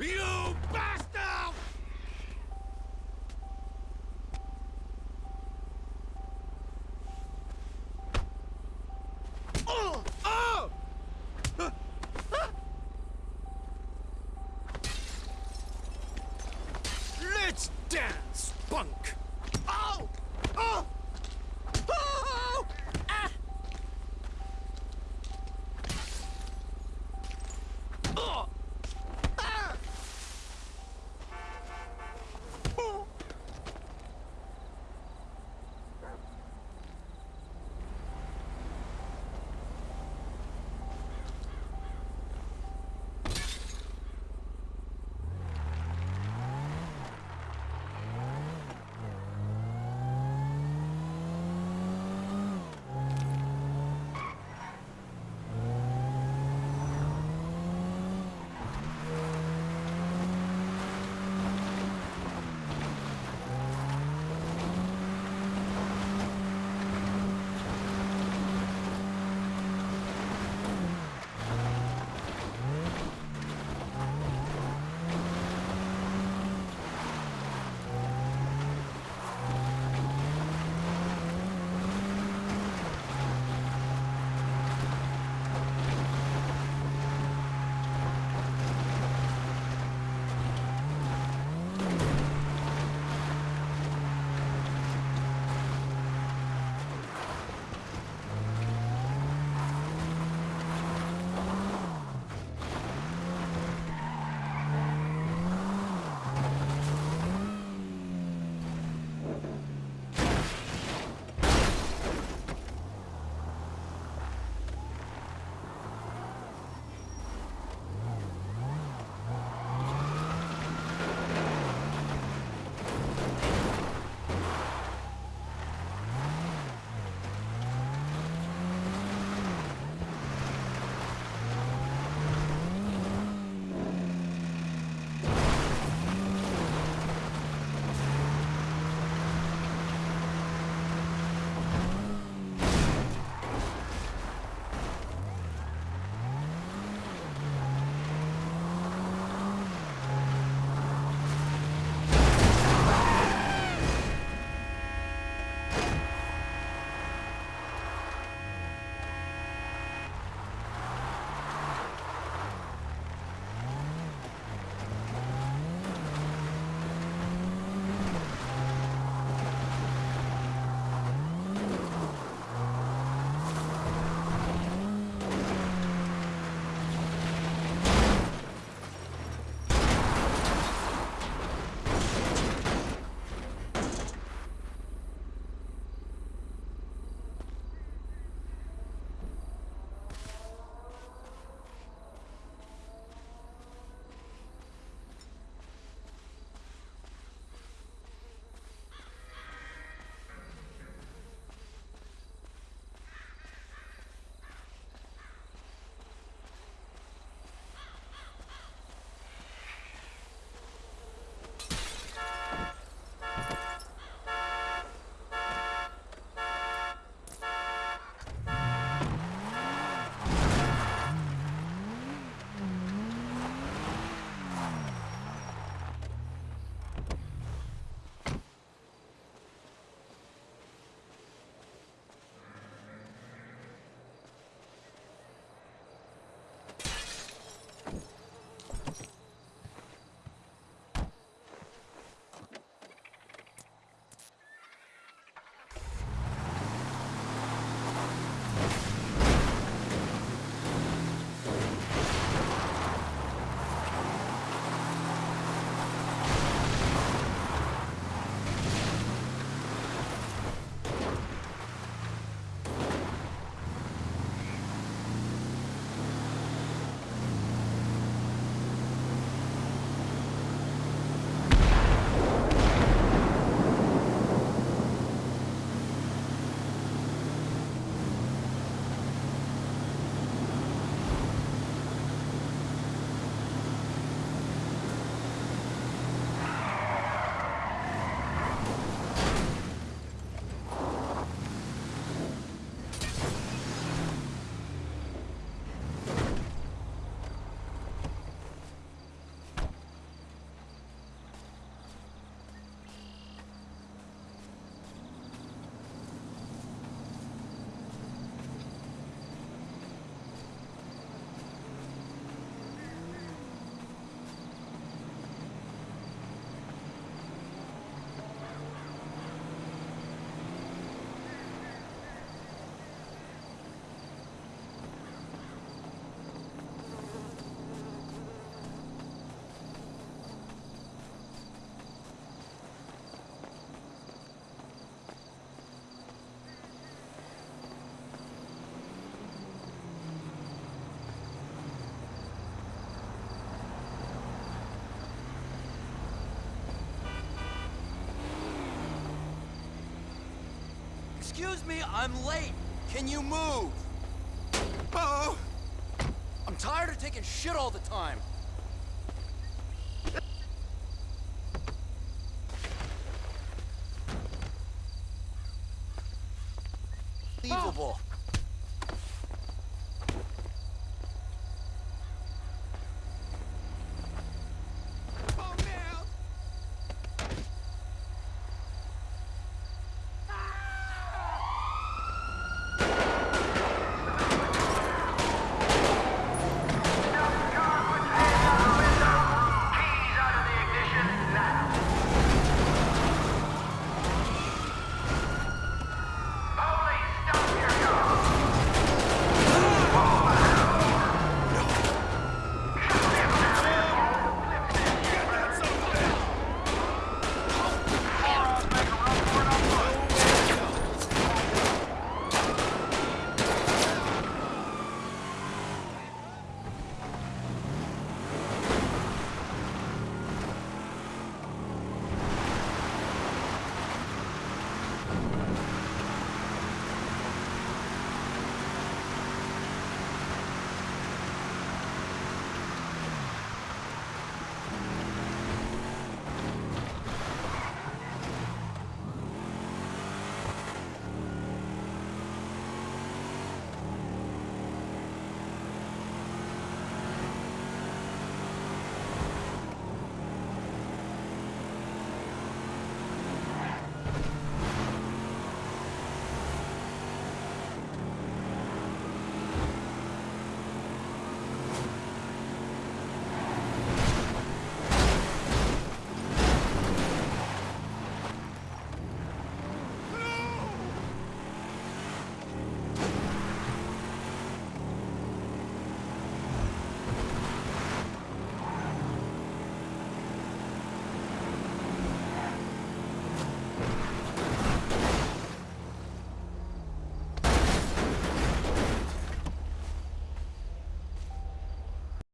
You bastard! Oh! Oh! Let's dance, punk! Excuse me, I'm late. Can you move? Oh! I'm tired of taking shit all the time. Unbelievable.